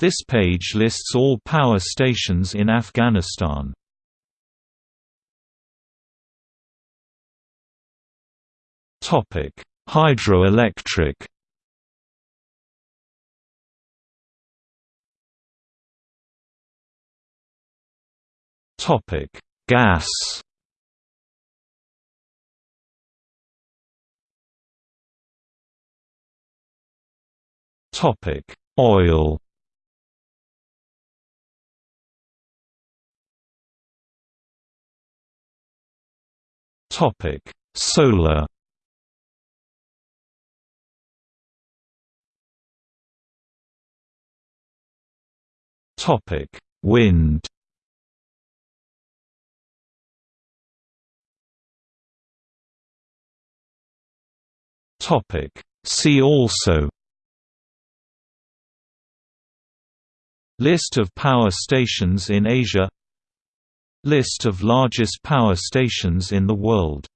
This page lists all power stations in Afghanistan. Topic: Hydroelectric. Topic: Gas. Topic: Oil. Topic: Solar. Topic: Wind. Topic: See also List of power stations in Asia List of largest power stations in the world